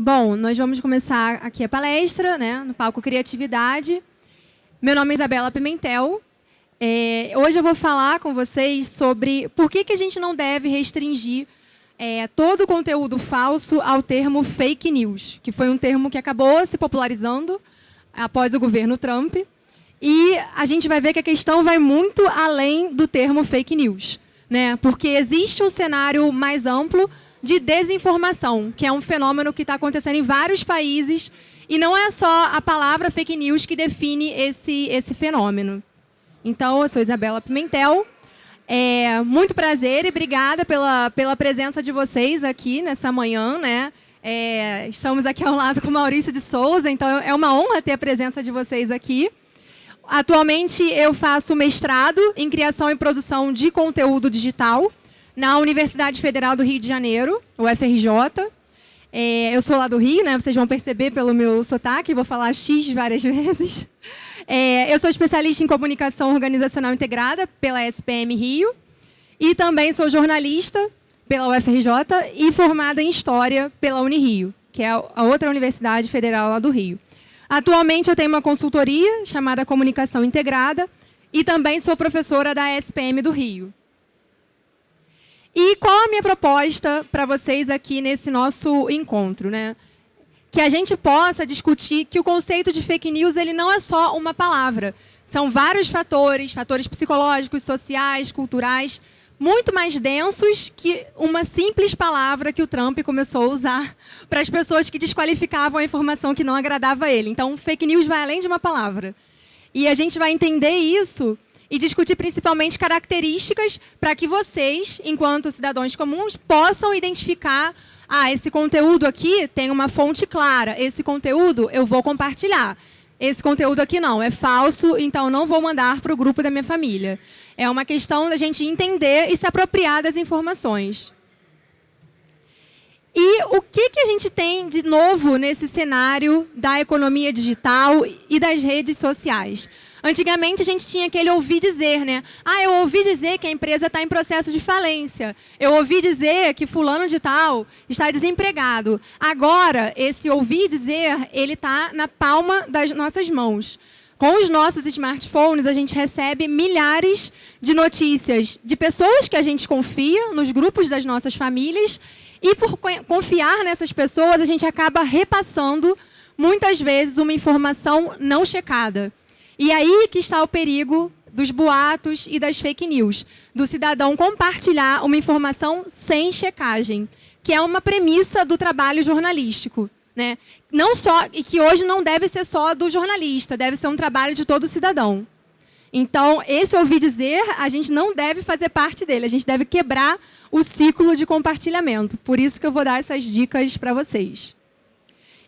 Bom, nós vamos começar aqui a palestra, né, no palco Criatividade. Meu nome é Isabela Pimentel. É, hoje eu vou falar com vocês sobre por que, que a gente não deve restringir é, todo o conteúdo falso ao termo fake news, que foi um termo que acabou se popularizando após o governo Trump. E a gente vai ver que a questão vai muito além do termo fake news, né? porque existe um cenário mais amplo de desinformação, que é um fenômeno que está acontecendo em vários países, e não é só a palavra fake news que define esse, esse fenômeno. Então, eu sou Isabela Pimentel, é, muito prazer e obrigada pela, pela presença de vocês aqui nessa manhã. Né? É, estamos aqui ao lado com Maurício de Souza, então é uma honra ter a presença de vocês aqui. Atualmente, eu faço mestrado em criação e produção de conteúdo digital na Universidade Federal do Rio de Janeiro, UFRJ. É, eu sou lá do Rio, né? vocês vão perceber pelo meu sotaque, vou falar X várias vezes. É, eu sou especialista em comunicação organizacional integrada pela SPM Rio e também sou jornalista pela UFRJ e formada em História pela Unirio, que é a outra universidade federal lá do Rio. Atualmente eu tenho uma consultoria chamada Comunicação Integrada e também sou professora da SPM do Rio. E qual a minha proposta para vocês aqui nesse nosso encontro? Né? Que a gente possa discutir que o conceito de fake news ele não é só uma palavra. São vários fatores, fatores psicológicos, sociais, culturais, muito mais densos que uma simples palavra que o Trump começou a usar para as pessoas que desqualificavam a informação que não agradava a ele. Então, fake news vai além de uma palavra. E a gente vai entender isso e discutir principalmente características para que vocês, enquanto cidadãos comuns, possam identificar ah, esse conteúdo aqui tem uma fonte clara, esse conteúdo eu vou compartilhar. Esse conteúdo aqui não, é falso, então não vou mandar para o grupo da minha família. É uma questão da gente entender e se apropriar das informações. E o que, que a gente tem de novo nesse cenário da economia digital e das redes sociais? Antigamente a gente tinha aquele ouvir dizer, né? Ah, eu ouvi dizer que a empresa está em processo de falência. Eu ouvi dizer que fulano de tal está desempregado. Agora, esse ouvir dizer, ele está na palma das nossas mãos. Com os nossos smartphones, a gente recebe milhares de notícias de pessoas que a gente confia, nos grupos das nossas famílias, e por confiar nessas pessoas, a gente acaba repassando, muitas vezes, uma informação não checada. E aí que está o perigo dos boatos e das fake news, do cidadão compartilhar uma informação sem checagem, que é uma premissa do trabalho jornalístico. Né? Não só, e que hoje não deve ser só do jornalista, deve ser um trabalho de todo cidadão. Então, esse ouvir dizer, a gente não deve fazer parte dele, a gente deve quebrar o ciclo de compartilhamento. Por isso que eu vou dar essas dicas para vocês.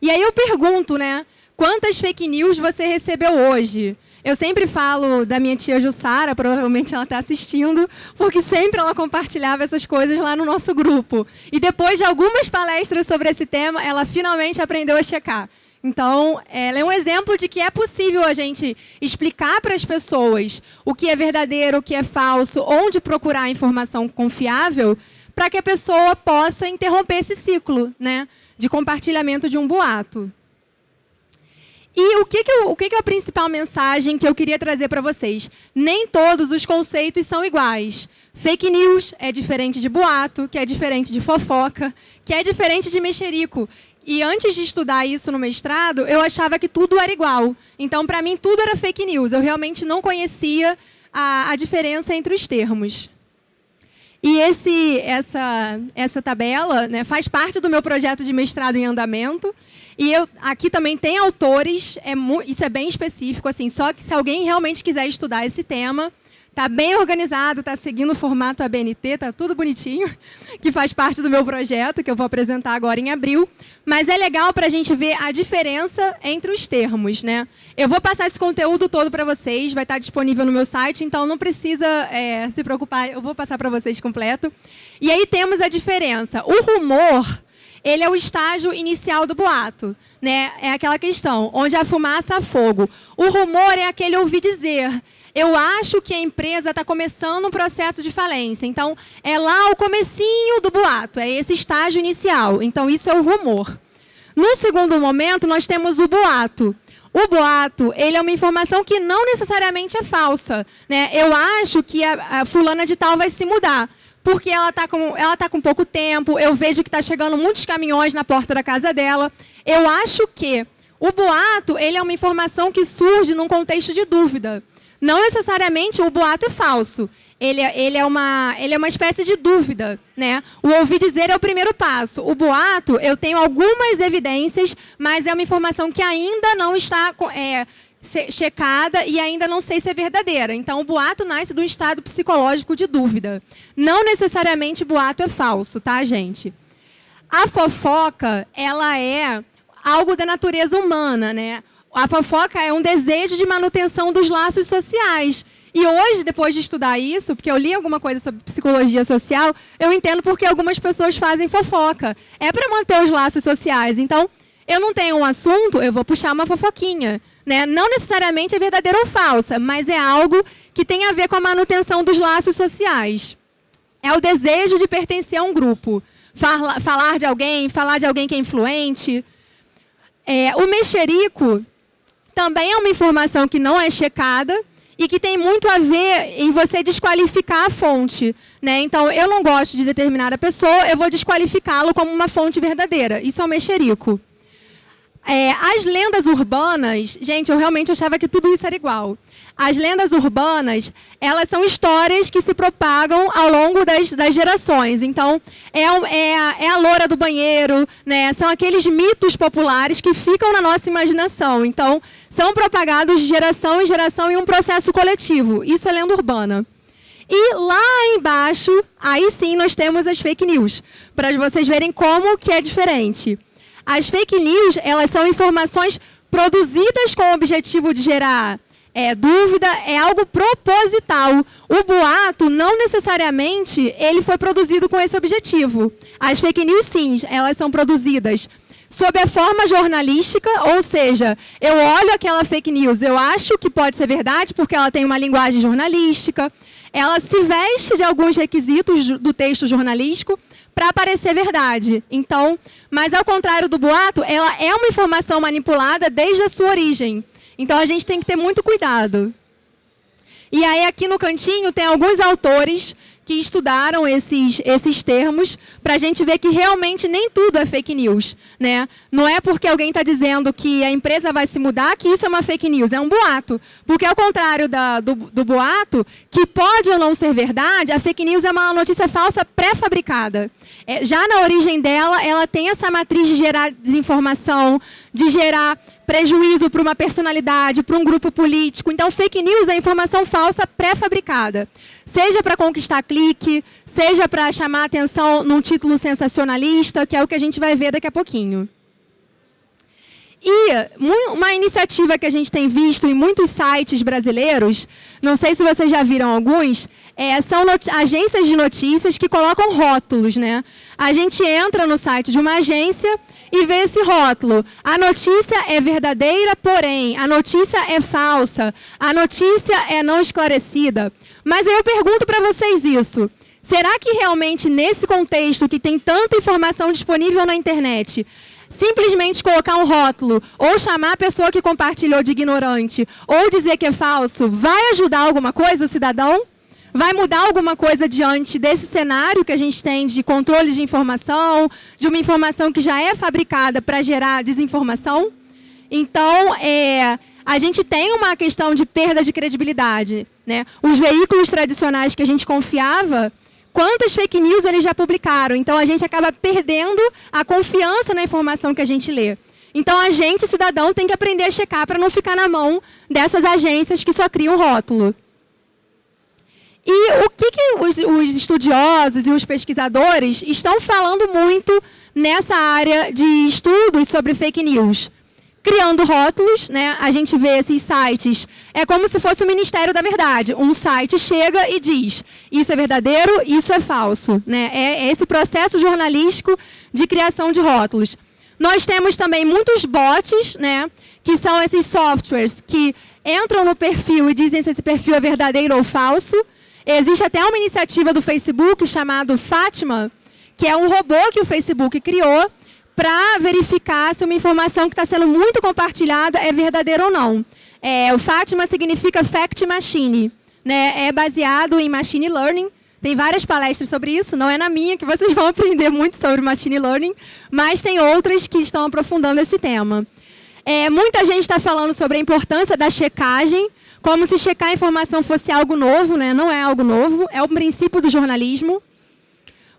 E aí eu pergunto, né? Quantas fake news você recebeu hoje? Eu sempre falo da minha tia Jussara, provavelmente ela está assistindo, porque sempre ela compartilhava essas coisas lá no nosso grupo. E depois de algumas palestras sobre esse tema, ela finalmente aprendeu a checar. Então, ela é um exemplo de que é possível a gente explicar para as pessoas o que é verdadeiro, o que é falso, onde procurar informação confiável, para que a pessoa possa interromper esse ciclo né, de compartilhamento de um boato. E o que, que, eu, o que, que é a principal mensagem que eu queria trazer para vocês? Nem todos os conceitos são iguais. Fake news é diferente de boato, que é diferente de fofoca, que é diferente de mexerico. E antes de estudar isso no mestrado, eu achava que tudo era igual. Então, para mim, tudo era fake news. Eu realmente não conhecia a, a diferença entre os termos. E esse, essa, essa tabela né, faz parte do meu projeto de mestrado em andamento. E eu, aqui também tem autores, é, isso é bem específico, assim, só que se alguém realmente quiser estudar esse tema, está bem organizado, está seguindo o formato ABNT, está tudo bonitinho, que faz parte do meu projeto, que eu vou apresentar agora em abril. Mas é legal para a gente ver a diferença entre os termos. Né? Eu vou passar esse conteúdo todo para vocês, vai estar disponível no meu site, então não precisa é, se preocupar, eu vou passar para vocês completo. E aí temos a diferença. O rumor ele é o estágio inicial do boato. Né? É aquela questão, onde a fumaça a fogo. O rumor é aquele ouvir dizer. Eu acho que a empresa está começando um processo de falência. Então, é lá o comecinho do boato, é esse estágio inicial. Então, isso é o rumor. No segundo momento, nós temos o boato. O boato, ele é uma informação que não necessariamente é falsa. Né? Eu acho que a, a fulana de tal vai se mudar, porque ela está com, ela tá com pouco tempo, eu vejo que está chegando muitos caminhões na porta da casa dela. Eu acho que o boato, ele é uma informação que surge num contexto de dúvida. Não necessariamente o boato é falso. Ele, é, ele, é, uma, ele é uma espécie de dúvida. Né? O ouvir dizer é o primeiro passo. O boato, eu tenho algumas evidências, mas é uma informação que ainda não está é, checada e ainda não sei se é verdadeira. Então, o boato nasce do estado psicológico de dúvida. Não necessariamente boato é falso, tá, gente? A fofoca, ela é algo da natureza humana, né? A fofoca é um desejo de manutenção dos laços sociais. E hoje, depois de estudar isso, porque eu li alguma coisa sobre psicologia social, eu entendo porque algumas pessoas fazem fofoca. É para manter os laços sociais. Então, eu não tenho um assunto, eu vou puxar uma fofoquinha. Né? Não necessariamente é verdadeira ou falsa, mas é algo que tem a ver com a manutenção dos laços sociais. É o desejo de pertencer a um grupo. Falar de alguém, falar de alguém que é influente. É, o mexerico também é uma informação que não é checada e que tem muito a ver em você desqualificar a fonte. Né? Então, eu não gosto de determinada pessoa, eu vou desqualificá-lo como uma fonte verdadeira. Isso é o mexerico. É, as lendas urbanas, gente, eu realmente achava que tudo isso era igual. As lendas urbanas, elas são histórias que se propagam ao longo das, das gerações. Então, é, é, a, é a loura do banheiro, né? são aqueles mitos populares que ficam na nossa imaginação. Então, são propagados de geração em geração em um processo coletivo. Isso é lenda urbana. E lá embaixo, aí sim, nós temos as fake news, para vocês verem como que é diferente. As fake news, elas são informações produzidas com o objetivo de gerar é, dúvida, é algo proposital. O boato, não necessariamente, ele foi produzido com esse objetivo. As fake news, sim, elas são produzidas sob a forma jornalística, ou seja, eu olho aquela fake news, eu acho que pode ser verdade porque ela tem uma linguagem jornalística, ela se veste de alguns requisitos do texto jornalístico, para parecer verdade. Então, mas ao contrário do boato, ela é uma informação manipulada desde a sua origem. Então a gente tem que ter muito cuidado. E aí aqui no cantinho tem alguns autores que estudaram esses, esses termos para a gente ver que realmente nem tudo é fake news. Né? Não é porque alguém está dizendo que a empresa vai se mudar que isso é uma fake news, é um boato. Porque ao contrário da, do, do boato, que pode ou não ser verdade, a fake news é uma notícia falsa pré-fabricada. É, já na origem dela, ela tem essa matriz de gerar desinformação, de gerar prejuízo para uma personalidade, para um grupo político. Então, fake news é informação falsa pré-fabricada. Seja para conquistar clique, seja para chamar atenção num título sensacionalista, que é o que a gente vai ver daqui a pouquinho. E uma iniciativa que a gente tem visto em muitos sites brasileiros, não sei se vocês já viram alguns, é, são agências de notícias que colocam rótulos. Né? A gente entra no site de uma agência e vê esse rótulo. A notícia é verdadeira, porém, a notícia é falsa, a notícia é não esclarecida. Mas aí eu pergunto para vocês isso. Será que realmente nesse contexto que tem tanta informação disponível na internet, simplesmente colocar um rótulo ou chamar a pessoa que compartilhou de ignorante ou dizer que é falso, vai ajudar alguma coisa o cidadão? Vai mudar alguma coisa diante desse cenário que a gente tem de controle de informação, de uma informação que já é fabricada para gerar desinformação? Então, é, a gente tem uma questão de perda de credibilidade. Né? Os veículos tradicionais que a gente confiava, quantas fake news eles já publicaram. Então, a gente acaba perdendo a confiança na informação que a gente lê. Então, a gente, cidadão, tem que aprender a checar para não ficar na mão dessas agências que só criam rótulo. E o que, que os, os, estudiosos e os pesquisadores estão falando muito nessa área de estudos sobre fake news? Criando rótulos, né? A gente vê esses sites, é como se fosse o Ministério da Verdade. Um site chega e diz, isso é verdadeiro, isso é falso. Né? É esse processo jornalístico de criação de rótulos. Nós temos também muitos bots, né? que são esses softwares que entram no perfil e dizem se esse perfil é verdadeiro ou falso. Existe até uma iniciativa do Facebook chamado Fátima, que é um robô que o Facebook criou para verificar se uma informação que está sendo muito compartilhada é verdadeira ou não. É, o Fátima significa Fact Machine. Né? É baseado em Machine Learning. Tem várias palestras sobre isso, não é na minha que vocês vão aprender muito sobre Machine Learning, mas tem outras que estão aprofundando esse tema. É, muita gente está falando sobre a importância da checagem, como se checar a informação fosse algo novo, né? não é algo novo, é o princípio do jornalismo.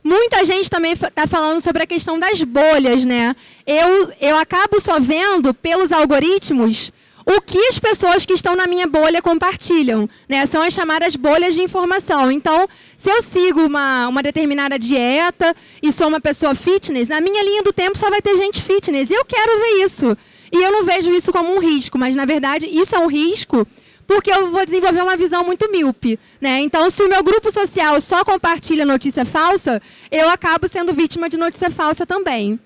Muita gente também está falando sobre a questão das bolhas. Né? Eu, eu acabo só vendo pelos algoritmos o que as pessoas que estão na minha bolha compartilham. Né? São as chamadas bolhas de informação. Então, se eu sigo uma, uma determinada dieta e sou uma pessoa fitness, na minha linha do tempo só vai ter gente fitness. Eu quero ver isso. E eu não vejo isso como um risco, mas, na verdade, isso é um risco porque eu vou desenvolver uma visão muito míope. Né? Então, se o meu grupo social só compartilha notícia falsa, eu acabo sendo vítima de notícia falsa também.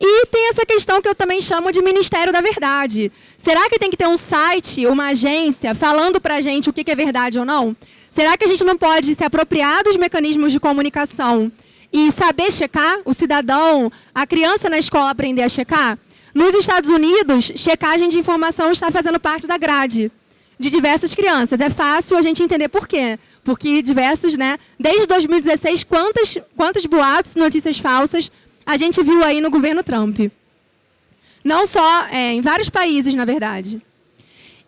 E tem essa questão que eu também chamo de Ministério da Verdade. Será que tem que ter um site, uma agência, falando para a gente o que é verdade ou não? Será que a gente não pode se apropriar dos mecanismos de comunicação e saber checar? O cidadão, a criança na escola aprender a checar? Nos Estados Unidos, checagem de informação está fazendo parte da grade de diversas crianças. É fácil a gente entender por quê. Porque diversos, né? Desde 2016, quantos, quantos boatos, notícias falsas a gente viu aí no governo Trump. Não só é, em vários países, na verdade.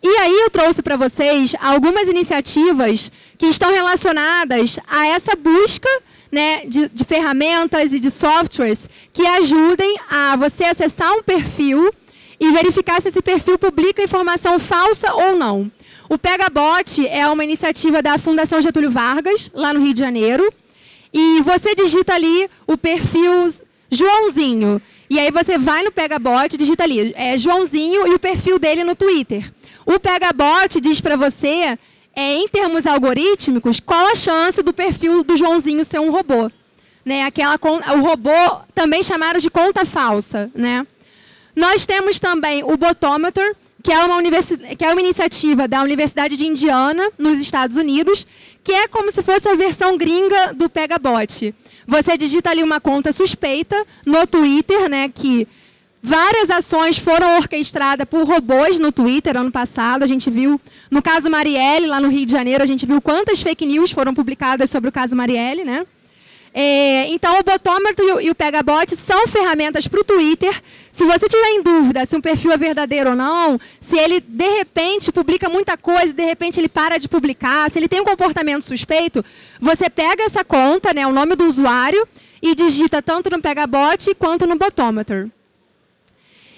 E aí eu trouxe para vocês algumas iniciativas que estão relacionadas a essa busca né, de, de ferramentas e de softwares que ajudem a você acessar um perfil e verificar se esse perfil publica informação falsa ou não. O Pegabot é uma iniciativa da Fundação Getúlio Vargas, lá no Rio de Janeiro. E você digita ali o perfil Joãozinho. E aí você vai no Pegabot, digita ali, é Joãozinho e o perfil dele no Twitter. O Pegabot diz para você, é, em termos algorítmicos, qual a chance do perfil do Joãozinho ser um robô. Né? Aquela, o robô também chamado de conta falsa. Né? Nós temos também o Botometer, que é, uma que é uma iniciativa da Universidade de Indiana, nos Estados Unidos, que é como se fosse a versão gringa do Pegabot. Você digita ali uma conta suspeita no Twitter, né, que várias ações foram orquestradas por robôs no Twitter ano passado. A gente viu, no caso Marielle, lá no Rio de Janeiro, a gente viu quantas fake news foram publicadas sobre o caso Marielle, né? É, então, o botômetro e o Pegabot são ferramentas para o Twitter. Se você tiver em dúvida se um perfil é verdadeiro ou não, se ele, de repente, publica muita coisa, de repente ele para de publicar, se ele tem um comportamento suspeito, você pega essa conta, né, o nome do usuário, e digita tanto no Pegabot quanto no botômetro.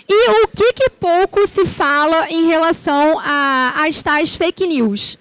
E o que, que pouco se fala em relação às tais fake news?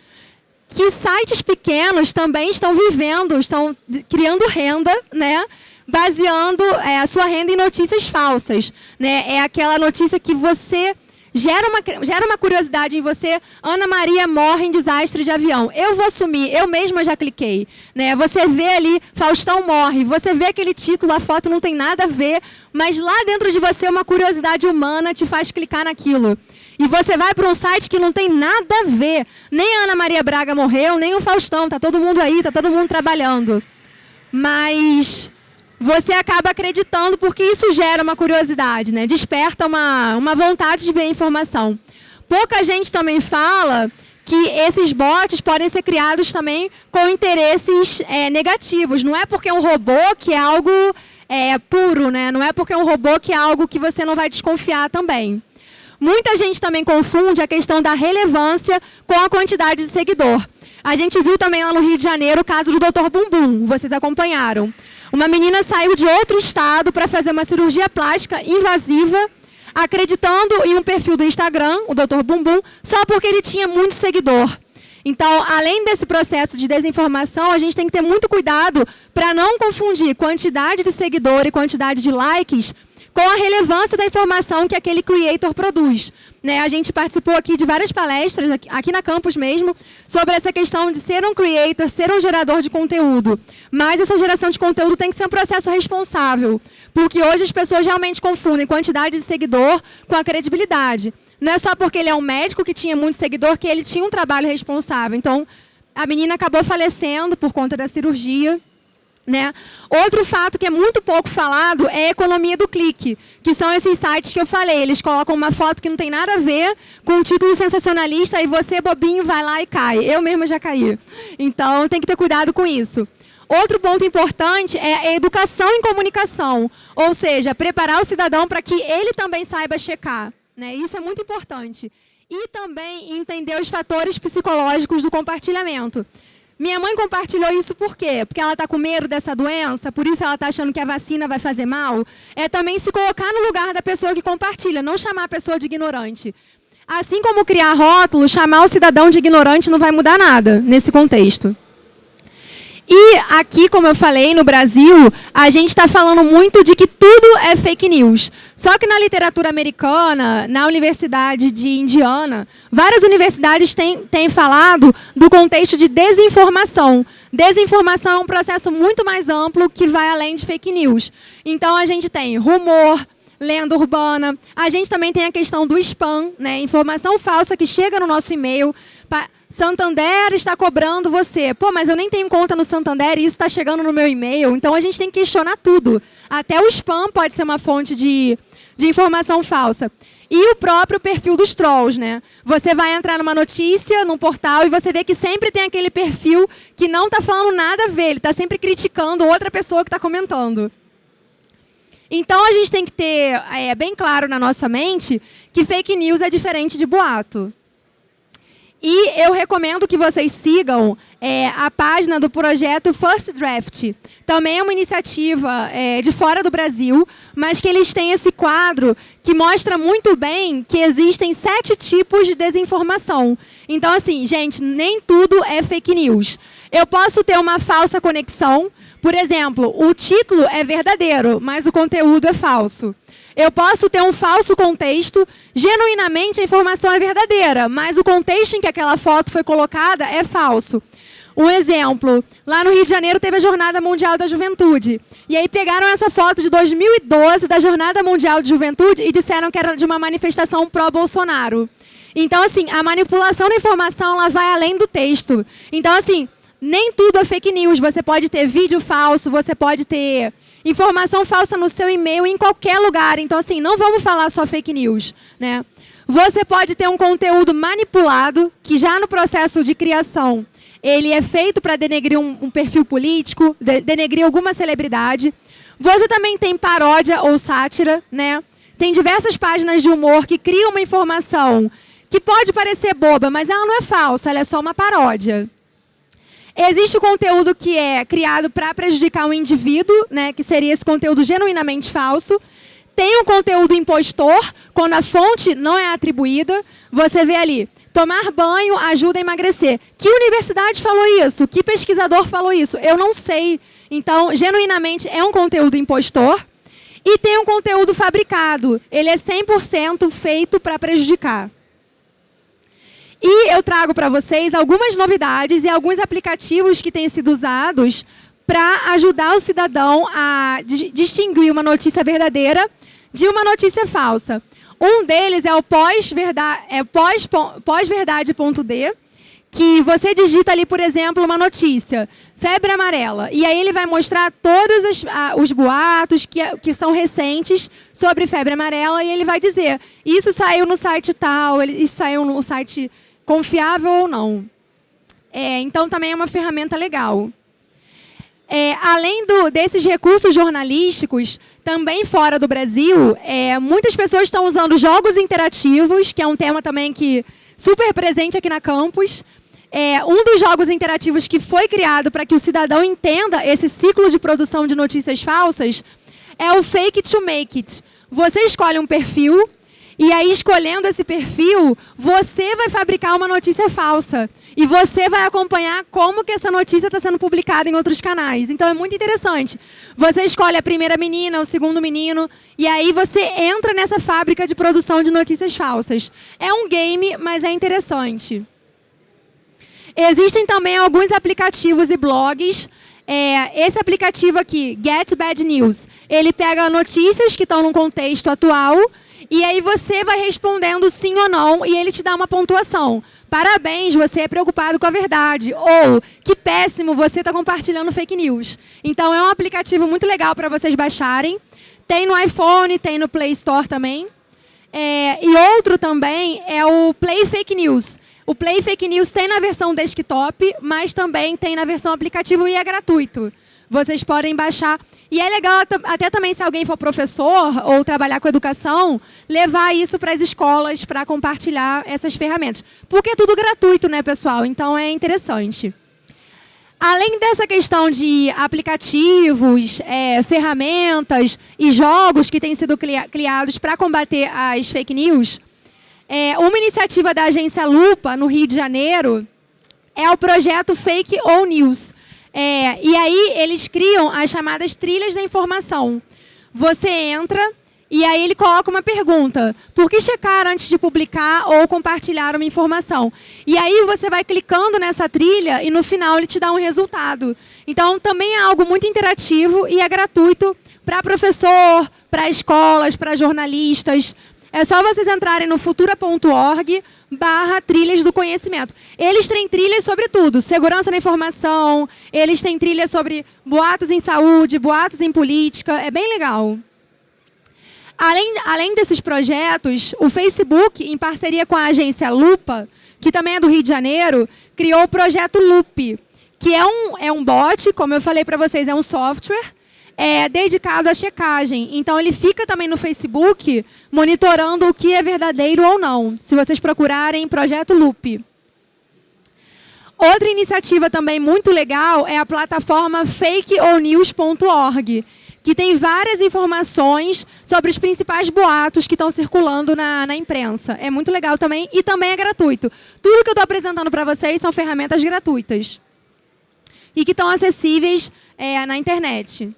Que sites pequenos também estão vivendo, estão criando renda, né? baseando é, a sua renda em notícias falsas. Né? É aquela notícia que você gera uma, gera uma curiosidade em você, Ana Maria morre em desastre de avião. Eu vou assumir, eu mesma já cliquei. Né? Você vê ali, Faustão morre, você vê aquele título, a foto não tem nada a ver, mas lá dentro de você uma curiosidade humana te faz clicar naquilo. E você vai para um site que não tem nada a ver. Nem a Ana Maria Braga morreu, nem o Faustão, está todo mundo aí, está todo mundo trabalhando. Mas você acaba acreditando porque isso gera uma curiosidade, né? desperta uma, uma vontade de ver a informação. Pouca gente também fala que esses bots podem ser criados também com interesses é, negativos. Não é porque é um robô que é algo é, puro, né? não é porque é um robô que é algo que você não vai desconfiar também. Muita gente também confunde a questão da relevância com a quantidade de seguidor. A gente viu também lá no Rio de Janeiro o caso do Dr. Bumbum, vocês acompanharam. Uma menina saiu de outro estado para fazer uma cirurgia plástica invasiva, acreditando em um perfil do Instagram, o Dr. Bumbum, só porque ele tinha muito seguidor. Então, além desse processo de desinformação, a gente tem que ter muito cuidado para não confundir quantidade de seguidor e quantidade de likes com a relevância da informação que aquele creator produz. Né, a gente participou aqui de várias palestras, aqui na campus mesmo, sobre essa questão de ser um creator, ser um gerador de conteúdo. Mas essa geração de conteúdo tem que ser um processo responsável, porque hoje as pessoas realmente confundem quantidade de seguidor com a credibilidade. Não é só porque ele é um médico que tinha muito seguidor que ele tinha um trabalho responsável. Então, a menina acabou falecendo por conta da cirurgia. Né? Outro fato que é muito pouco falado é a economia do clique, que são esses sites que eu falei. Eles colocam uma foto que não tem nada a ver com um título sensacionalista e você, bobinho, vai lá e cai. Eu mesma já caí. Então, tem que ter cuidado com isso. Outro ponto importante é a educação em comunicação, ou seja, preparar o cidadão para que ele também saiba checar. Né? Isso é muito importante. E também entender os fatores psicológicos do compartilhamento. Minha mãe compartilhou isso por quê? Porque ela está com medo dessa doença, por isso ela está achando que a vacina vai fazer mal. É também se colocar no lugar da pessoa que compartilha, não chamar a pessoa de ignorante. Assim como criar rótulo, chamar o cidadão de ignorante não vai mudar nada nesse contexto. E aqui, como eu falei, no Brasil, a gente está falando muito de que tudo é fake news. Só que na literatura americana, na Universidade de Indiana, várias universidades têm, têm falado do contexto de desinformação. Desinformação é um processo muito mais amplo que vai além de fake news. Então, a gente tem rumor, lenda urbana. A gente também tem a questão do spam, né? informação falsa que chega no nosso e-mail. Santander está cobrando você. Pô, mas eu nem tenho conta no Santander e isso está chegando no meu e-mail. Então, a gente tem que questionar tudo. Até o spam pode ser uma fonte de, de informação falsa. E o próprio perfil dos trolls, né? Você vai entrar numa notícia, num portal, e você vê que sempre tem aquele perfil que não está falando nada a ver, ele está sempre criticando outra pessoa que está comentando. Então, a gente tem que ter é, bem claro na nossa mente que fake news é diferente de boato. E eu recomendo que vocês sigam é, a página do projeto First Draft. Também é uma iniciativa é, de fora do Brasil, mas que eles têm esse quadro que mostra muito bem que existem sete tipos de desinformação. Então, assim, gente, nem tudo é fake news. Eu posso ter uma falsa conexão, por exemplo, o título é verdadeiro, mas o conteúdo é falso. Eu posso ter um falso contexto, genuinamente a informação é verdadeira, mas o contexto em que aquela foto foi colocada é falso. Um exemplo, lá no Rio de Janeiro teve a Jornada Mundial da Juventude. E aí pegaram essa foto de 2012 da Jornada Mundial de Juventude e disseram que era de uma manifestação pró-Bolsonaro. Então, assim, a manipulação da informação ela vai além do texto. Então, assim, nem tudo é fake news. Você pode ter vídeo falso, você pode ter informação falsa no seu e-mail em qualquer lugar. Então, assim, não vamos falar só fake news. Né? Você pode ter um conteúdo manipulado, que já no processo de criação, ele é feito para denegrir um, um, perfil político, de, denegrir alguma celebridade. Você também tem paródia ou sátira, né? Tem diversas páginas de humor que criam uma informação que pode parecer boba, mas ela não é falsa, ela é só uma paródia. Existe o conteúdo que é criado para prejudicar o indivíduo, né, que seria esse conteúdo genuinamente falso. Tem o conteúdo impostor, quando a fonte não é atribuída. Você vê ali, tomar banho ajuda a emagrecer. Que universidade falou isso? Que pesquisador falou isso? Eu não sei. Então, genuinamente, é um conteúdo impostor. E tem um conteúdo fabricado. Ele é 100% feito para prejudicar. E eu trago para vocês algumas novidades e alguns aplicativos que têm sido usados para ajudar o cidadão a distinguir uma notícia verdadeira de uma notícia falsa. Um deles é o pós-verdade.d, é pós, pós que você digita ali, por exemplo, uma notícia, febre amarela, e aí ele vai mostrar todos os, os boatos que, que são recentes sobre febre amarela, e ele vai dizer, isso saiu no site tal, isso saiu no site confiável ou não. É, então, também é uma ferramenta legal. É, além do, desses recursos jornalísticos, também fora do Brasil, é, muitas pessoas estão usando jogos interativos, que é um tema também que super presente aqui na campus. É, um dos jogos interativos que foi criado para que o cidadão entenda esse ciclo de produção de notícias falsas é o Fake to Make It. Você escolhe um perfil e aí, escolhendo esse perfil, você vai fabricar uma notícia falsa. E você vai acompanhar como que essa notícia está sendo publicada em outros canais. Então, é muito interessante. Você escolhe a primeira menina, o segundo menino, e aí você entra nessa fábrica de produção de notícias falsas. É um game, mas é interessante. Existem também alguns aplicativos e blogs é, esse aplicativo aqui, Get Bad News, ele pega notícias que estão no contexto atual e aí você vai respondendo sim ou não e ele te dá uma pontuação. parabéns, você é preocupado com a verdade. Ou, que péssimo, você está compartilhando fake news. Então, é um aplicativo muito legal para vocês baixarem. Tem no iPhone, tem no Play Store também. É, e outro também é o Play Fake News. O Play Fake News tem na versão desktop, mas também tem na versão aplicativo e é gratuito vocês podem baixar. E é legal até também, se alguém for professor ou trabalhar com educação, levar isso para as escolas para compartilhar essas ferramentas. Porque é tudo gratuito, né, pessoal? Então é interessante. Além dessa questão de aplicativos, é, ferramentas e jogos que têm sido criados para combater as fake news, é, uma iniciativa da agência Lupa, no Rio de Janeiro, é o projeto Fake ou News, é, e aí eles criam as chamadas trilhas da informação. Você entra e aí ele coloca uma pergunta. Por que checar antes de publicar ou compartilhar uma informação? E aí você vai clicando nessa trilha e no final ele te dá um resultado. Então também é algo muito interativo e é gratuito para professor, para escolas, para jornalistas. É só vocês entrarem no futura.org barra trilhas do conhecimento. Eles têm trilhas sobre tudo, segurança na informação, eles têm trilhas sobre boatos em saúde, boatos em política, é bem legal. Além, além desses projetos, o Facebook, em parceria com a agência Lupa, que também é do Rio de Janeiro, criou o projeto Loop, que é um, é um bot, como eu falei para vocês, é um software é, dedicado à checagem. Então, ele fica também no Facebook monitorando o que é verdadeiro ou não. Se vocês procurarem Projeto Loop. Outra iniciativa também muito legal é a plataforma fakeonews.org, que tem várias informações sobre os principais boatos que estão circulando na, na imprensa. É muito legal também e também é gratuito. Tudo que eu estou apresentando para vocês são ferramentas gratuitas e que estão acessíveis é, na internet.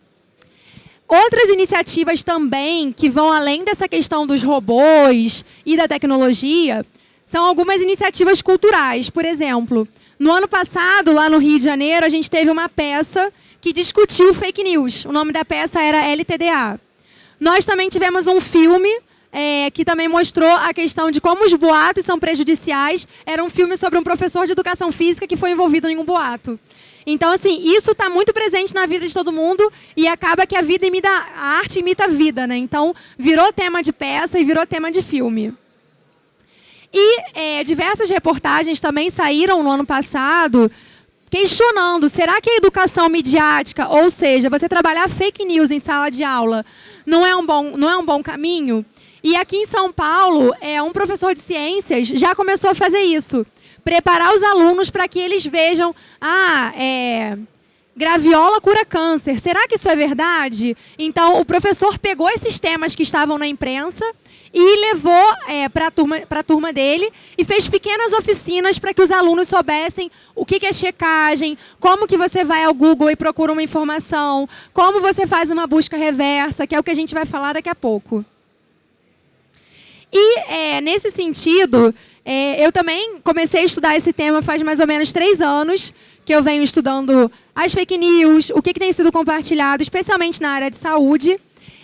Outras iniciativas também, que vão além dessa questão dos robôs e da tecnologia, são algumas iniciativas culturais. Por exemplo, no ano passado, lá no Rio de Janeiro, a gente teve uma peça que discutiu fake news. O nome da peça era LTDA. Nós também tivemos um filme é, que também mostrou a questão de como os boatos são prejudiciais. Era um filme sobre um professor de educação física que foi envolvido em um boato. Então, assim, isso está muito presente na vida de todo mundo e acaba que a vida imita, a arte imita a vida, né? Então, virou tema de peça e virou tema de filme. E é, diversas reportagens também saíram no ano passado questionando, será que a educação midiática, ou seja, você trabalhar fake news em sala de aula, não é um bom, não é um bom caminho? E aqui em São Paulo, é, um professor de ciências já começou a fazer isso preparar os alunos para que eles vejam, ah, é, graviola cura câncer, será que isso é verdade? Então, o professor pegou esses temas que estavam na imprensa e levou é, para a turma, turma dele e fez pequenas oficinas para que os alunos soubessem o que, que é checagem, como que você vai ao Google e procura uma informação, como você faz uma busca reversa, que é o que a gente vai falar daqui a pouco. E, é, nesse sentido, é, eu também comecei a estudar esse tema faz mais ou menos três anos, que eu venho estudando as fake news, o que, que tem sido compartilhado, especialmente na área de saúde.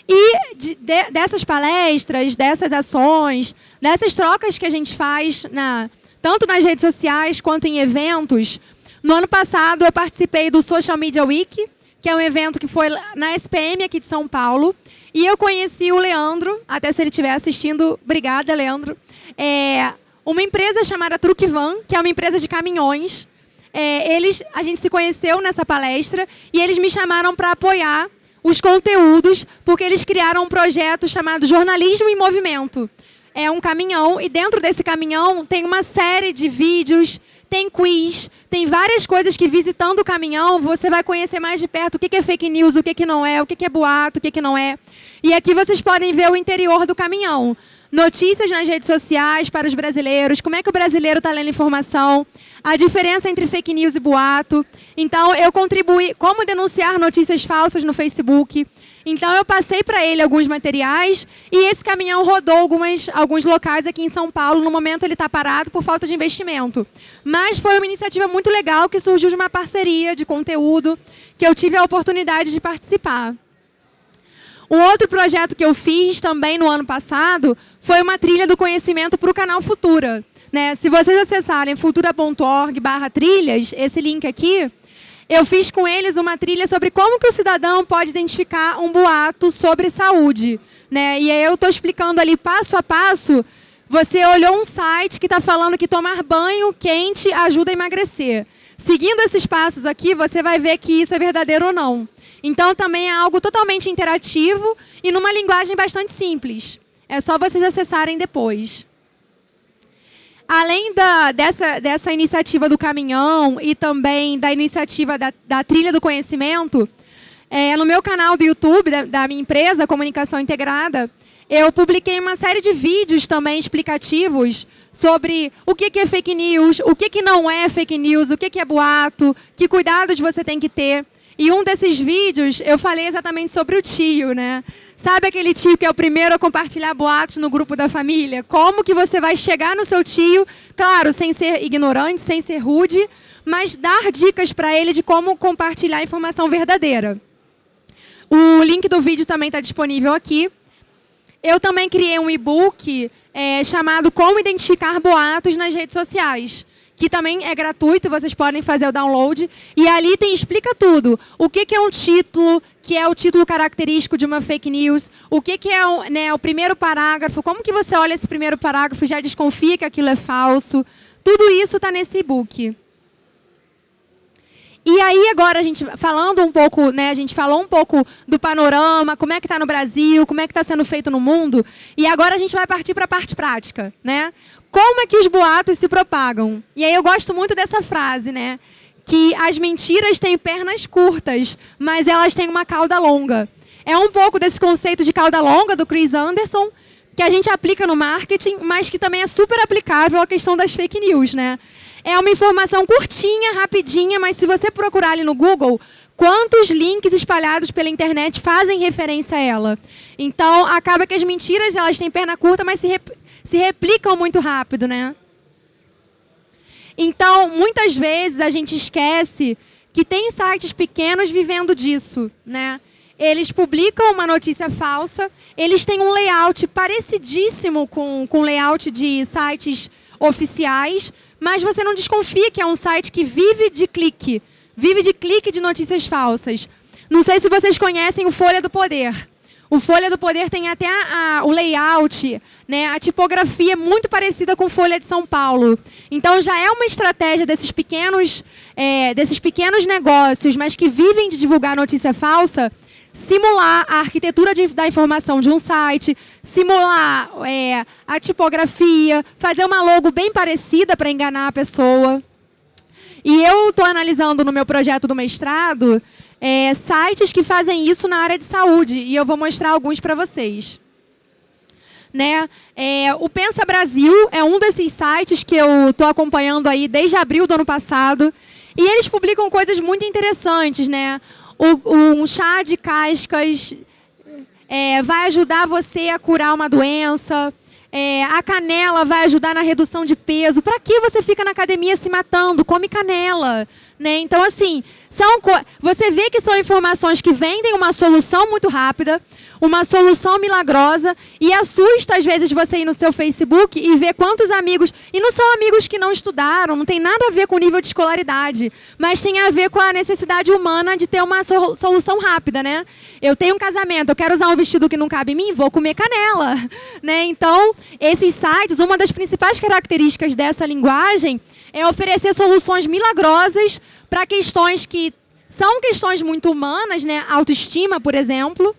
E de, de, dessas palestras, dessas ações, dessas trocas que a gente faz, na, tanto nas redes sociais quanto em eventos, no ano passado eu participei do Social Media Week, que é um evento que foi na SPM aqui de São Paulo, e eu conheci o Leandro, até se ele estiver assistindo, obrigada, Leandro. É, uma empresa chamada Truckvan, que é uma empresa de caminhões. É, eles, a gente se conheceu nessa palestra e eles me chamaram para apoiar os conteúdos, porque eles criaram um projeto chamado Jornalismo em Movimento. É um caminhão e dentro desse caminhão tem uma série de vídeos, tem quiz, tem várias coisas que visitando o caminhão você vai conhecer mais de perto o que é fake news, o que não é, o que é boato, o que não é. E aqui vocês podem ver o interior do caminhão notícias nas redes sociais para os brasileiros, como é que o brasileiro está lendo informação, a diferença entre fake news e boato. Então, eu contribuí, como denunciar notícias falsas no Facebook. Então, eu passei para ele alguns materiais e esse caminhão rodou algumas, alguns locais aqui em São Paulo. No momento, ele está parado por falta de investimento. Mas foi uma iniciativa muito legal que surgiu de uma parceria de conteúdo que eu tive a oportunidade de participar. Um outro projeto que eu fiz também no ano passado foi uma trilha do conhecimento para o canal Futura. Né? Se vocês acessarem futura.org barra trilhas, esse link aqui, eu fiz com eles uma trilha sobre como que o cidadão pode identificar um boato sobre saúde. Né? E aí eu estou explicando ali passo a passo, você olhou um site que está falando que tomar banho quente ajuda a emagrecer. Seguindo esses passos aqui, você vai ver que isso é verdadeiro ou não. Então, também é algo totalmente interativo e numa linguagem bastante simples. É só vocês acessarem depois. Além da, dessa, dessa iniciativa do caminhão e também da iniciativa da, da trilha do conhecimento, é, no meu canal do YouTube, da, da minha empresa, Comunicação Integrada, eu publiquei uma série de vídeos também explicativos sobre o que é fake news, o que não é fake news, o que é boato, que cuidados você tem que ter. E um desses vídeos eu falei exatamente sobre o tio, né? Sabe aquele tio que é o primeiro a compartilhar boatos no grupo da família? Como que você vai chegar no seu tio, claro, sem ser ignorante, sem ser rude, mas dar dicas para ele de como compartilhar informação verdadeira. O link do vídeo também está disponível aqui. Eu também criei um e-book é, chamado Como Identificar Boatos nas Redes Sociais que também é gratuito, vocês podem fazer o download. E ali tem explica tudo. O que, que é um título, que é o título característico de uma fake news, o que, que é o, né, o primeiro parágrafo, como que você olha esse primeiro parágrafo e já desconfia que aquilo é falso. Tudo isso está nesse e-book. E aí agora a gente falando um pouco, né, a gente falou um pouco do panorama, como é que está no Brasil, como é que está sendo feito no mundo, e agora a gente vai partir para a parte prática, né? Como é que os boatos se propagam? E aí eu gosto muito dessa frase, né? Que as mentiras têm pernas curtas, mas elas têm uma cauda longa. É um pouco desse conceito de cauda longa do Chris Anderson, que a gente aplica no marketing, mas que também é super aplicável à questão das fake news, né? É uma informação curtinha, rapidinha, mas se você procurar ali no Google, quantos links espalhados pela internet fazem referência a ela? Então, acaba que as mentiras elas têm perna curta, mas se, se replicam muito rápido, né? Então, muitas vezes a gente esquece que tem sites pequenos vivendo disso, né? Eles publicam uma notícia falsa, eles têm um layout parecidíssimo com o layout de sites oficiais, mas você não desconfia que é um site que vive de clique, vive de clique de notícias falsas. Não sei se vocês conhecem o Folha do Poder. O Folha do Poder tem até a, a, o layout, né, a tipografia muito parecida com Folha de São Paulo. Então já é uma estratégia desses pequenos, é, desses pequenos negócios, mas que vivem de divulgar notícia falsa, simular a arquitetura de, da informação de um site, simular é, a tipografia, fazer uma logo bem parecida para enganar a pessoa. E eu estou analisando no meu projeto do mestrado é, sites que fazem isso na área de saúde, e eu vou mostrar alguns para vocês. Né? É, o Pensa Brasil é um desses sites que eu estou acompanhando aí desde abril do ano passado, e eles publicam coisas muito interessantes. Né? O, um chá de cascas é, vai ajudar você a curar uma doença, é, a canela vai ajudar na redução de peso. Para que você fica na academia se matando? Come canela. Né? Então, assim, são você vê que são informações que vendem uma solução muito rápida, uma solução milagrosa, e assusta, às vezes, você ir no seu Facebook e ver quantos amigos... E não são amigos que não estudaram, não tem nada a ver com o nível de escolaridade, mas tem a ver com a necessidade humana de ter uma solução rápida, né? Eu tenho um casamento, eu quero usar um vestido que não cabe em mim, vou comer canela. Né? Então, esses sites, uma das principais características dessa linguagem é oferecer soluções milagrosas para questões que são questões muito humanas, né? autoestima, por exemplo,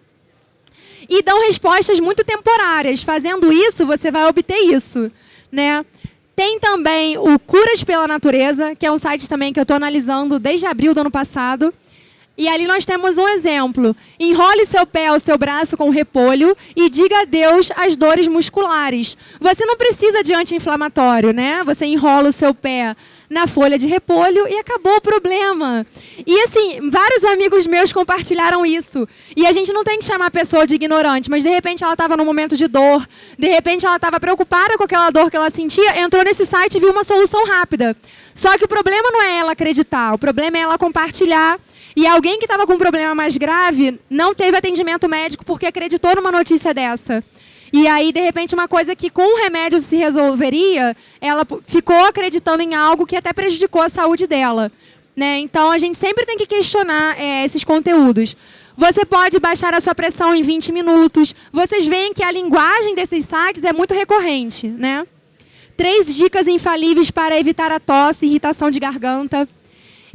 e dão respostas muito temporárias. Fazendo isso, você vai obter isso. Né? Tem também o Curas pela Natureza, que é um site também que eu estou analisando desde abril do ano passado, e ali nós temos um exemplo. Enrole seu pé ou seu braço com repolho e diga adeus às dores musculares. Você não precisa de anti-inflamatório, né? Você enrola o seu pé na folha de repolho e acabou o problema. E assim, vários amigos meus compartilharam isso. E a gente não tem que chamar a pessoa de ignorante, mas de repente ela estava num momento de dor, de repente ela estava preocupada com aquela dor que ela sentia, entrou nesse site e viu uma solução rápida. Só que o problema não é ela acreditar, o problema é ela compartilhar e alguém que estava com um problema mais grave não teve atendimento médico porque acreditou numa notícia dessa. E aí, de repente, uma coisa que com o remédio se resolveria, ela ficou acreditando em algo que até prejudicou a saúde dela. Né? Então, a gente sempre tem que questionar é, esses conteúdos. Você pode baixar a sua pressão em 20 minutos. Vocês veem que a linguagem desses sites é muito recorrente. Né? Três dicas infalíveis para evitar a tosse e irritação de garganta.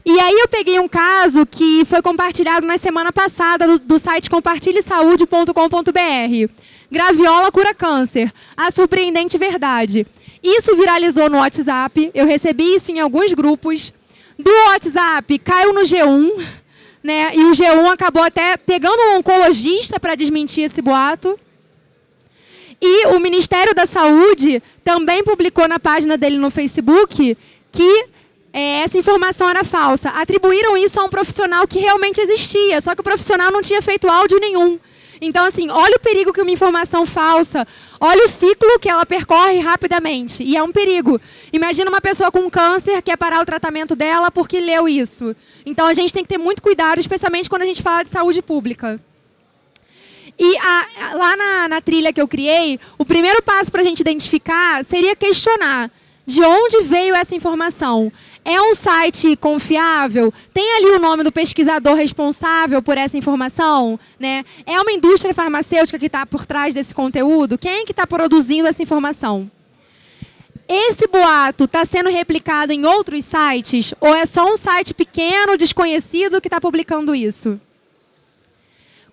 E aí eu peguei um caso que foi compartilhado na semana passada do, do site compartilhesaude.com.br. Graviola cura câncer. A surpreendente verdade. Isso viralizou no WhatsApp. Eu recebi isso em alguns grupos. Do WhatsApp, caiu no G1. Né? E o G1 acabou até pegando um oncologista para desmentir esse boato. E o Ministério da Saúde também publicou na página dele no Facebook que é, essa informação era falsa. Atribuíram isso a um profissional que realmente existia, só que o profissional não tinha feito áudio nenhum. Então, assim, olha o perigo que uma informação falsa, olha o ciclo que ela percorre rapidamente. E é um perigo. Imagina uma pessoa com câncer quer parar o tratamento dela porque leu isso. Então, a gente tem que ter muito cuidado, especialmente quando a gente fala de saúde pública. E a, lá na, na trilha que eu criei, o primeiro passo para a gente identificar seria questionar de onde veio essa informação. É um site confiável? Tem ali o nome do pesquisador responsável por essa informação? Né? É uma indústria farmacêutica que está por trás desse conteúdo? Quem é que está produzindo essa informação? Esse boato está sendo replicado em outros sites? Ou é só um site pequeno, desconhecido, que está publicando isso?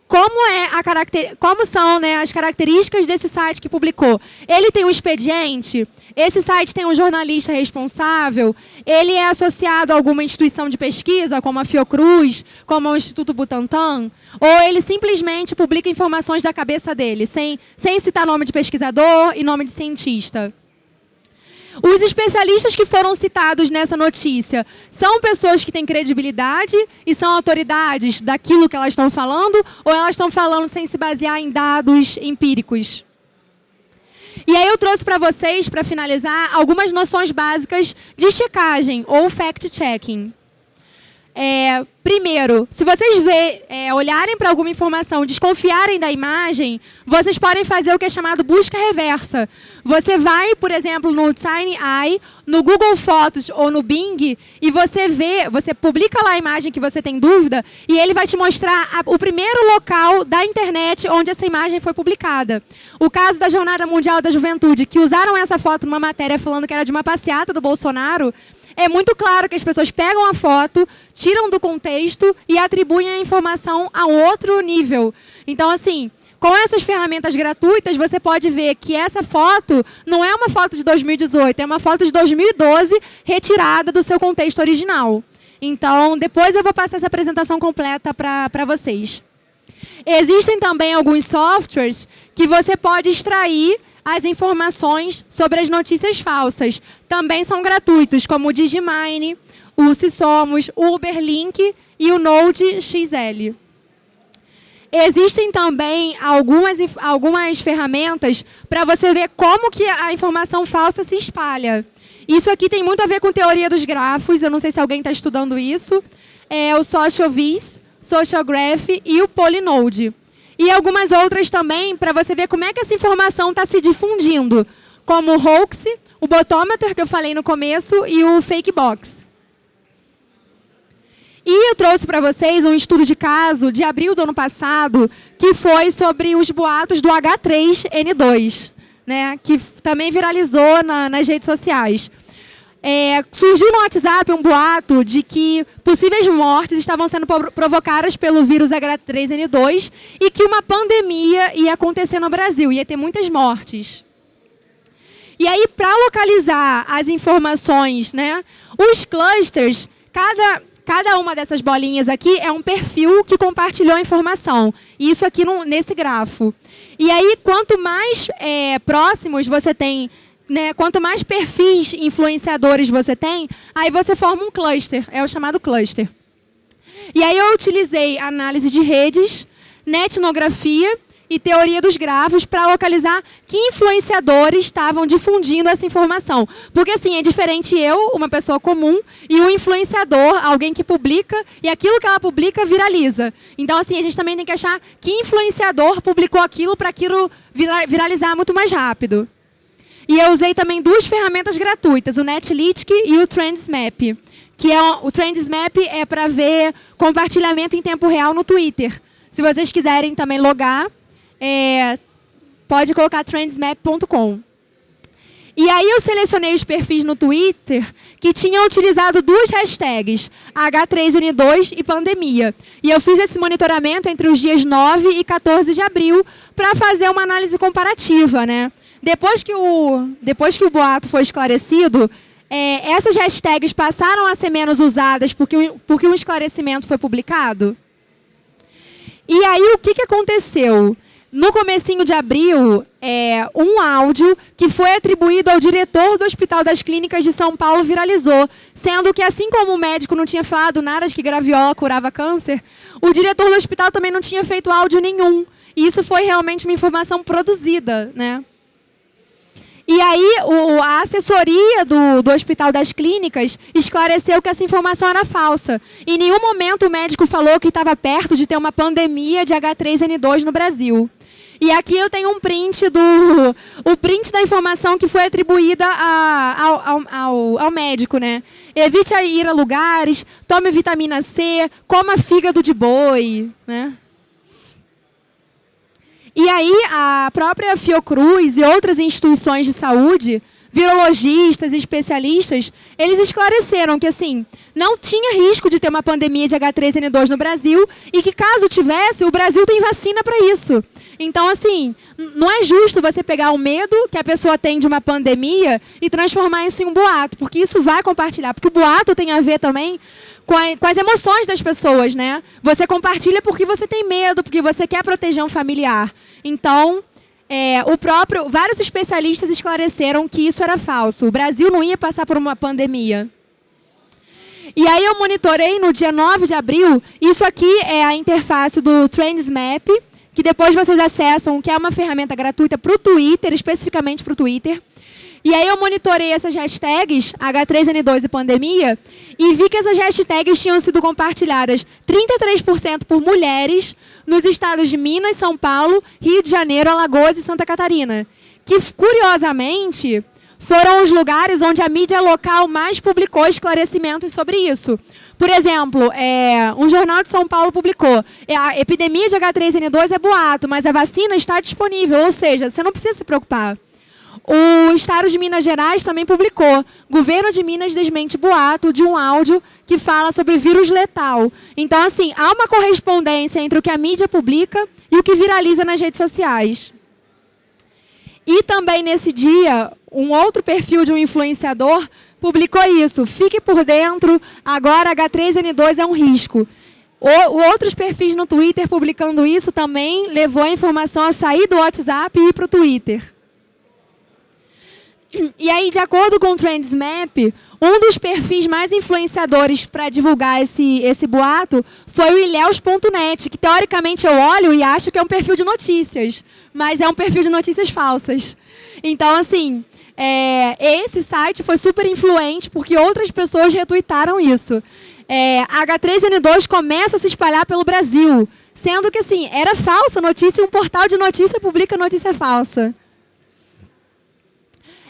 Como, é a caracter... como são né, as características desse site que publicou. Ele tem um expediente, esse site tem um jornalista responsável, ele é associado a alguma instituição de pesquisa, como a Fiocruz, como o Instituto Butantan, ou ele simplesmente publica informações da cabeça dele, sem, sem citar nome de pesquisador e nome de cientista. Os especialistas que foram citados nessa notícia são pessoas que têm credibilidade e são autoridades daquilo que elas estão falando ou elas estão falando sem se basear em dados empíricos? E aí eu trouxe para vocês, para finalizar, algumas noções básicas de checagem ou fact-checking. É, primeiro, se vocês vê, é, olharem para alguma informação, desconfiarem da imagem, vocês podem fazer o que é chamado busca reversa. Você vai, por exemplo, no TinyEye, no Google Fotos ou no Bing, e você vê, você publica lá a imagem que você tem dúvida, e ele vai te mostrar a, o primeiro local da internet onde essa imagem foi publicada. O caso da Jornada Mundial da Juventude, que usaram essa foto numa matéria falando que era de uma passeata do Bolsonaro, é muito claro que as pessoas pegam a foto, tiram do contexto e atribuem a informação a outro nível. Então, assim, com essas ferramentas gratuitas, você pode ver que essa foto não é uma foto de 2018, é uma foto de 2012 retirada do seu contexto original. Então, depois eu vou passar essa apresentação completa para vocês. Existem também alguns softwares que você pode extrair as informações sobre as notícias falsas. Também são gratuitos, como o Digimine, o Se Somos, o Uberlink e o Node XL. Existem também algumas, algumas ferramentas para você ver como que a informação falsa se espalha. Isso aqui tem muito a ver com teoria dos grafos, eu não sei se alguém está estudando isso. É o SocialVis, SocialGraph e o Polynode. E algumas outras também, para você ver como é que essa informação está se difundindo, como o hoax, o botometer, que eu falei no começo, e o fake box. E eu trouxe para vocês um estudo de caso de abril do ano passado, que foi sobre os boatos do H3N2, né, que também viralizou na, nas redes sociais. É, surgiu no WhatsApp um boato de que possíveis mortes estavam sendo provocadas pelo vírus H3N2 e que uma pandemia ia acontecer no Brasil, ia ter muitas mortes. E aí, para localizar as informações, né, os clusters, cada, cada uma dessas bolinhas aqui é um perfil que compartilhou a informação. Isso aqui no, nesse grafo. E aí, quanto mais é, próximos você tem né, quanto mais perfis influenciadores você tem, aí você forma um cluster, é o chamado cluster. E aí eu utilizei análise de redes, netnografia e teoria dos grafos para localizar que influenciadores estavam difundindo essa informação. Porque, assim, é diferente eu, uma pessoa comum, e um influenciador, alguém que publica, e aquilo que ela publica viraliza. Então, assim, a gente também tem que achar que influenciador publicou aquilo para aquilo viralizar muito mais rápido. E eu usei também duas ferramentas gratuitas, o Netlitic e o Trendsmap. Que é, o Trendsmap é para ver compartilhamento em tempo real no Twitter. Se vocês quiserem também logar, é, pode colocar trendsmap.com. E aí eu selecionei os perfis no Twitter que tinham utilizado duas hashtags, H3N2 e pandemia. E eu fiz esse monitoramento entre os dias 9 e 14 de abril para fazer uma análise comparativa. Né? Depois, que o, depois que o boato foi esclarecido, é, essas hashtags passaram a ser menos usadas porque, porque um esclarecimento foi publicado? E aí o que, que aconteceu? No comecinho de abril, é, um áudio que foi atribuído ao diretor do Hospital das Clínicas de São Paulo viralizou, sendo que assim como o médico não tinha falado nada de que graviola curava câncer, o diretor do hospital também não tinha feito áudio nenhum. E isso foi realmente uma informação produzida, né? E aí o, a assessoria do, do Hospital das Clínicas esclareceu que essa informação era falsa. Em nenhum momento o médico falou que estava perto de ter uma pandemia de H3N2 no Brasil. E aqui eu tenho um print do o print da informação que foi atribuída a, ao, ao, ao, médico, né? Evite ir a lugares, tome vitamina C, coma fígado de boi, né? E aí a própria Fiocruz e outras instituições de saúde, virologistas e especialistas, eles esclareceram que assim, não tinha risco de ter uma pandemia de H3N2 no Brasil e que caso tivesse, o Brasil tem vacina para isso. Então, assim, não é justo você pegar o medo que a pessoa tem de uma pandemia e transformar isso em um boato, porque isso vai compartilhar, porque o boato tem a ver também com, a, com as emoções das pessoas, né? Você compartilha porque você tem medo, porque você quer proteger um familiar. Então, é, o próprio, vários especialistas esclareceram que isso era falso. O Brasil não ia passar por uma pandemia. E aí eu monitorei no dia 9 de abril, isso aqui é a interface do Trendsmap, que depois vocês acessam, que é uma ferramenta gratuita para o Twitter, especificamente para o Twitter. E aí eu monitorei essas hashtags, H3N2 e pandemia, e vi que essas hashtags tinham sido compartilhadas 33% por mulheres nos estados de Minas, São Paulo, Rio de Janeiro, Alagoas e Santa Catarina. Que, curiosamente, foram os lugares onde a mídia local mais publicou esclarecimentos sobre isso. Por exemplo, é, um jornal de São Paulo publicou é, a epidemia de H3N2 é boato, mas a vacina está disponível, ou seja, você não precisa se preocupar. O Estado de Minas Gerais também publicou. Governo de Minas desmente boato de um áudio que fala sobre vírus letal. Então, assim, há uma correspondência entre o que a mídia publica e o que viraliza nas redes sociais. E também nesse dia, um outro perfil de um influenciador publicou isso. Fique por dentro, agora H3N2 é um risco. O, outros perfis no Twitter publicando isso também levou a informação a sair do WhatsApp e ir para o Twitter. E aí, de acordo com o Trendsmap, um dos perfis mais influenciadores para divulgar esse, esse boato foi o ilhéus.net, que teoricamente eu olho e acho que é um perfil de notícias, mas é um perfil de notícias falsas. Então, assim, é, esse site foi super influente porque outras pessoas retuitaram isso. É, H3N2 começa a se espalhar pelo Brasil, sendo que, assim, era falsa notícia um portal de notícia publica notícia falsa.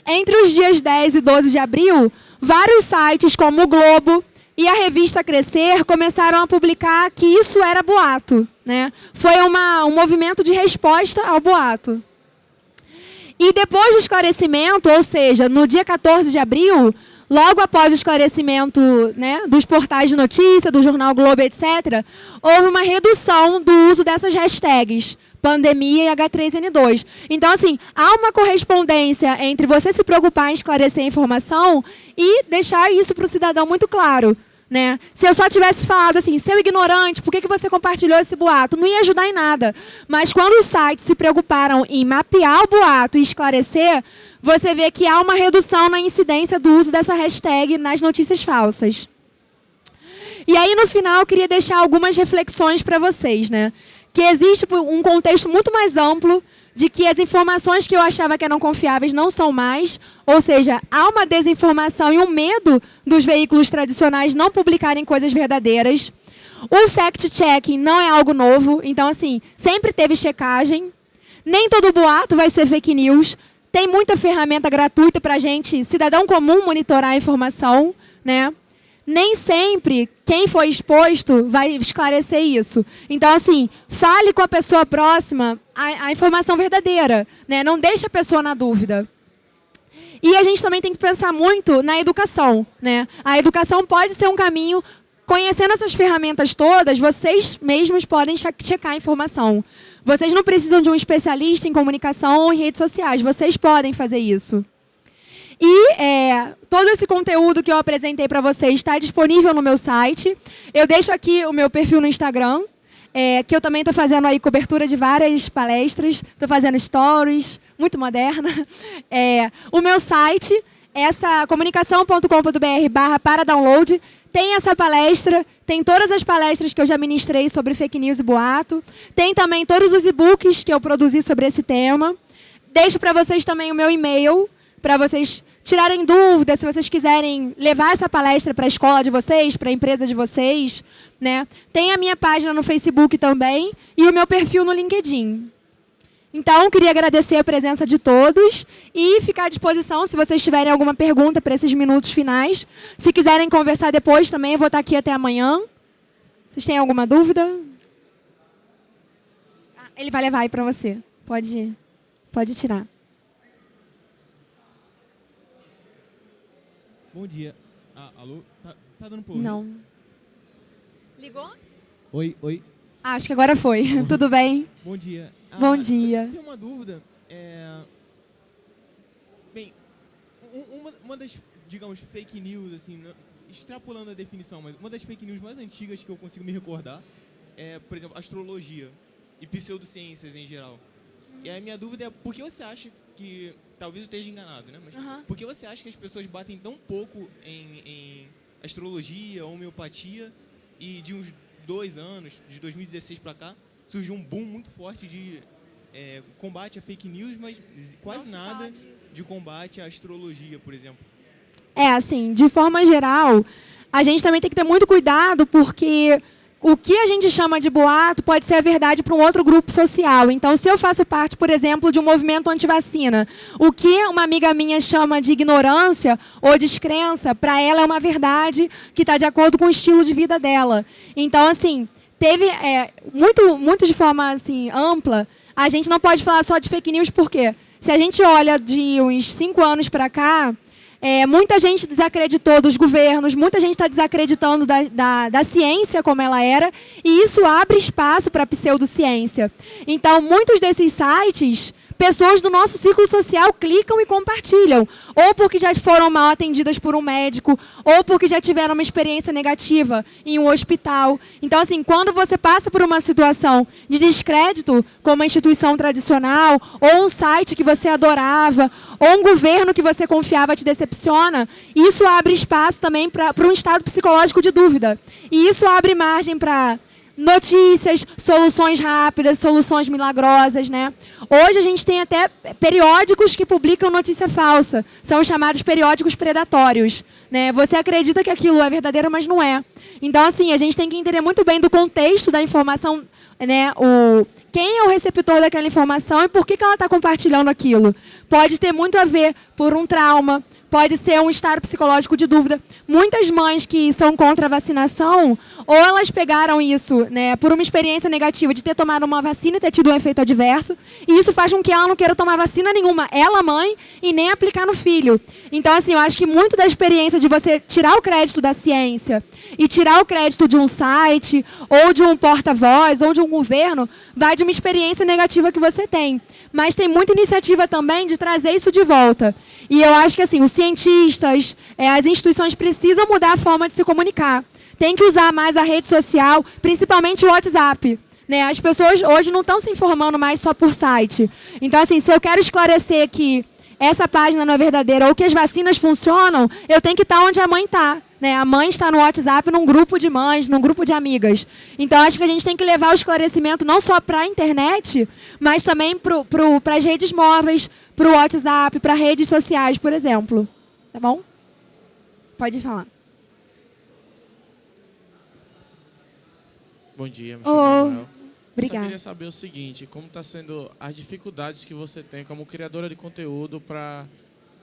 Entre os dias 10 e 12 de abril, vários sites como o Globo e a revista Crescer começaram a publicar que isso era boato. Né? Foi uma, um movimento de resposta ao boato. E depois do esclarecimento, ou seja, no dia 14 de abril, logo após o esclarecimento né, dos portais de notícia, do jornal Globo, etc., houve uma redução do uso dessas hashtags pandemia e H3N2. Então, assim, há uma correspondência entre você se preocupar em esclarecer a informação e deixar isso para o cidadão muito claro. Né? Se eu só tivesse falado assim, seu ignorante, por que, que você compartilhou esse boato? Não ia ajudar em nada. Mas quando os sites se preocuparam em mapear o boato e esclarecer, você vê que há uma redução na incidência do uso dessa hashtag nas notícias falsas. E aí, no final, eu queria deixar algumas reflexões para vocês. Né? que existe um contexto muito mais amplo de que as informações que eu achava que eram confiáveis não são mais, ou seja, há uma desinformação e um medo dos veículos tradicionais não publicarem coisas verdadeiras. O fact-checking não é algo novo, então, assim, sempre teve checagem. Nem todo boato vai ser fake news. Tem muita ferramenta gratuita para a gente, cidadão comum, monitorar a informação, né? Nem sempre quem foi exposto vai esclarecer isso. Então, assim, fale com a pessoa próxima a, a, informação verdadeira. Né? Não deixe a pessoa na dúvida. E a gente também tem que pensar muito na educação. Né? A educação pode ser um caminho... Conhecendo essas ferramentas todas, vocês mesmos podem checar a informação. Vocês não precisam de um especialista em comunicação ou em redes sociais. Vocês podem fazer isso. E é, todo esse conteúdo que eu apresentei para vocês está disponível no meu site. Eu deixo aqui o meu perfil no Instagram, é, que eu também estou fazendo aí cobertura de várias palestras, estou fazendo stories, muito moderna. É, o meu site, essa comunicação.com.br barra para download, tem essa palestra, tem todas as palestras que eu já ministrei sobre fake news e boato, tem também todos os e-books que eu produzi sobre esse tema. Deixo para vocês também o meu e-mail, para vocês tirarem dúvidas, se vocês quiserem levar essa palestra para a escola de vocês, para a empresa de vocês. Né? Tem a minha página no Facebook também e o meu perfil no LinkedIn. Então, queria agradecer a presença de todos e ficar à disposição se vocês tiverem alguma pergunta para esses minutos finais. Se quiserem conversar depois também, eu vou estar aqui até amanhã. Vocês têm alguma dúvida? Ah, ele vai levar aí para você. Pode, pode tirar. Bom dia. Ah, alô? Tá, tá dando por Não. Ligou? Oi, oi. Ah, acho que agora foi. Tudo bem? Bom dia. Ah, Bom dia. Tem uma dúvida. É... Bem, uma, uma das, digamos, fake news, assim, extrapolando a definição, mas uma das fake news mais antigas que eu consigo me recordar é, por exemplo, astrologia e pseudociências em geral. E a minha dúvida é por que você acha que talvez eu esteja enganado, né? Mas uhum. por que você acha que as pessoas batem tão pouco em, em astrologia, homeopatia e de uns dois anos, de 2016 para cá, surgiu um boom muito forte de é, combate a fake news, mas quase nada de combate à astrologia, por exemplo. É, assim, de forma geral, a gente também tem que ter muito cuidado, porque o que a gente chama de boato pode ser a verdade para um outro grupo social. Então, se eu faço parte, por exemplo, de um movimento anti-vacina, o que uma amiga minha chama de ignorância ou descrença, para ela é uma verdade que está de acordo com o estilo de vida dela. Então, assim, teve é, muito, muito de forma assim, ampla, a gente não pode falar só de fake news, por quê? Se a gente olha de uns cinco anos para cá, é, muita gente desacreditou dos governos, muita gente está desacreditando da, da, da, ciência como ela era, e isso abre espaço para a pseudociência. Então, muitos desses sites pessoas do nosso círculo social clicam e compartilham. Ou porque já foram mal atendidas por um médico, ou porque já tiveram uma experiência negativa em um hospital. Então, assim, quando você passa por uma situação de descrédito, como uma instituição tradicional, ou um site que você adorava, ou um governo que você confiava te decepciona, isso abre espaço também para um estado psicológico de dúvida. E isso abre margem para notícias, soluções rápidas, soluções milagrosas, né? Hoje a gente tem até periódicos que publicam notícia falsa, são chamados periódicos predatórios, né? Você acredita que aquilo é verdadeiro, mas não é. Então, assim, a gente tem que entender muito bem do contexto da informação, né? O, quem é o receptor daquela informação e por que, que ela está compartilhando aquilo. Pode ter muito a ver por um trauma, pode ser um estado psicológico de dúvida. Muitas mães que são contra a vacinação, ou elas pegaram isso né, por uma experiência negativa de ter tomado uma vacina e ter tido um efeito adverso, e isso faz com que ela não queira tomar vacina nenhuma, ela mãe, e nem aplicar no filho. Então, assim, eu acho que muito da experiência de você tirar o crédito da ciência e tirar o crédito de um site, ou de um porta-voz, ou de um governo, vai de uma experiência negativa que você tem. Mas tem muita iniciativa também de trazer isso de volta. E eu acho que assim, os cientistas, é, as instituições precisam mudar a forma de se comunicar. Tem que usar mais a rede social, principalmente o WhatsApp. Né? As pessoas hoje não estão se informando mais só por site. Então, assim, se eu quero esclarecer que essa página não é verdadeira ou que as vacinas funcionam, eu tenho que estar onde a mãe está. Né? A mãe está no WhatsApp num grupo de mães, num grupo de amigas. Então, acho que a gente tem que levar o esclarecimento não só para a internet, mas também para as redes móveis, para o WhatsApp, para redes sociais, por exemplo. Tá bom? Pode falar. Bom dia, me chamo oh, Manuel. Obrigada. Eu queria saber o seguinte, como está sendo as dificuldades que você tem como criadora de conteúdo para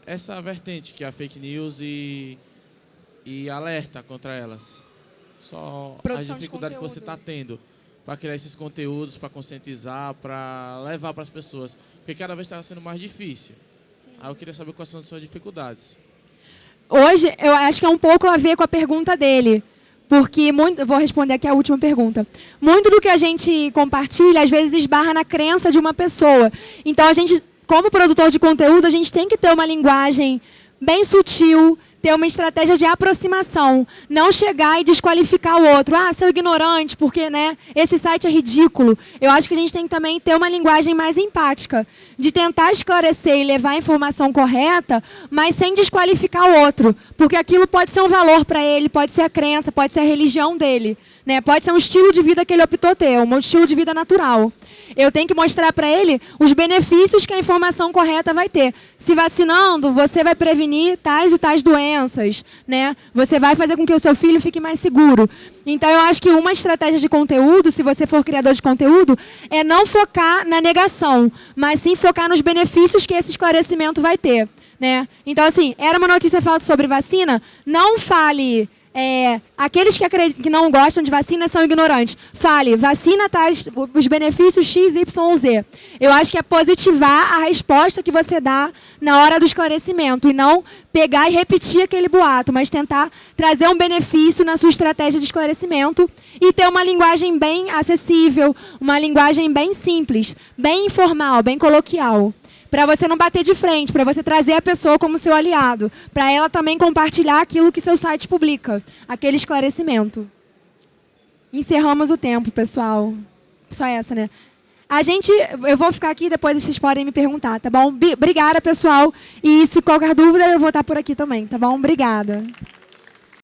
essa vertente que é a fake news e, e alerta contra elas. Só Produção as dificuldades que você está tendo para criar esses conteúdos, para conscientizar, para levar para as pessoas. Porque cada vez está sendo mais difícil. Sim. Aí eu queria saber quais são as suas dificuldades. Hoje, eu acho que é um pouco a ver com a pergunta dele. Porque, muito, vou responder aqui a última pergunta. Muito do que a gente compartilha, às vezes, esbarra na crença de uma pessoa. Então, a gente, como produtor de conteúdo, a gente tem que ter uma linguagem bem sutil, ter uma estratégia de aproximação, não chegar e desqualificar o outro. Ah, seu ignorante, porque né, esse site é ridículo. Eu acho que a gente tem que também ter uma linguagem mais empática, de tentar esclarecer e levar a informação correta, mas sem desqualificar o outro, porque aquilo pode ser um valor para ele, pode ser a crença, pode ser a religião dele. Né? Pode ser um estilo de vida que ele optou ter, um estilo de vida natural. Eu tenho que mostrar para ele os benefícios que a informação correta vai ter. Se vacinando, você vai prevenir tais e tais doenças. Né? Você vai fazer com que o seu filho fique mais seguro. Então, eu acho que uma estratégia de conteúdo, se você for criador de conteúdo, é não focar na negação, mas sim focar nos benefícios que esse esclarecimento vai ter. Né? Então, assim, era uma notícia falsa sobre vacina, não fale é, aqueles que, que, não gostam de vacina são ignorantes. Fale, vacina traz os benefícios X, Y, Z. Eu acho que é positivar a resposta que você dá na hora do esclarecimento e não pegar e repetir aquele boato, mas tentar trazer um benefício na sua estratégia de esclarecimento e ter uma linguagem bem acessível, uma linguagem bem simples, bem informal, bem coloquial para você não bater de frente, para você trazer a pessoa como seu aliado, para ela também compartilhar aquilo que seu site publica, aquele esclarecimento. Encerramos o tempo, pessoal. Só essa, né? A gente, eu vou ficar aqui, depois vocês podem me perguntar, tá bom? Obrigada, pessoal. E se qualquer dúvida, eu vou estar por aqui também, tá bom? Obrigada.